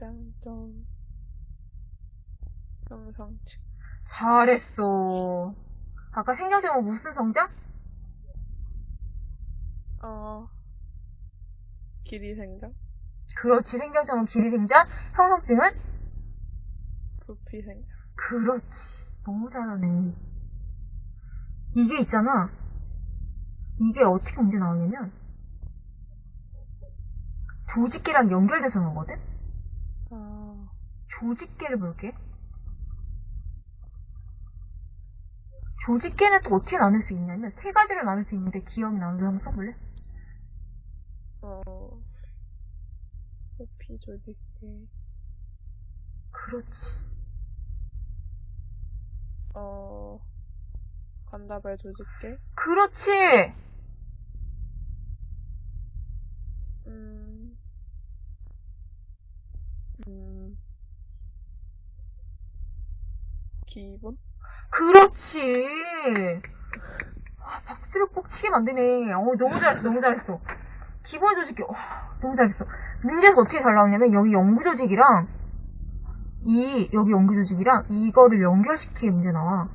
점 영상측 잘했어. 아까 생략제목 무슨 성자? 어 길이 생장 그렇지. 생략제목 길이 생자. 형성증은? 부피 생장 그렇지. 너무 잘하네. 이게 있잖아. 이게 어떻게 문제 나오냐면, 조직계랑 연결돼서 나오거든? 아 조직계를 볼게. 조직계는 또 어떻게 나눌 수 있냐면, 세 가지로 나눌 수 있는데, 기억이 나는 거 한번 써볼래? 어, 부피 조직계 그렇지. 어 관다발 조직계 그렇지! 음, 음, 기본? 그렇지! 아, 박수를 꼭 치게 만드네. 어, 너무 잘했어, 너무 잘했어. 기본 조직계, 어, 너무 잘했어. 문제에서 어떻게 잘 나오냐면, 여기 연구 조직이랑, 이, 여기 연구 조직이랑, 이거를 연결시키게 문제 나와.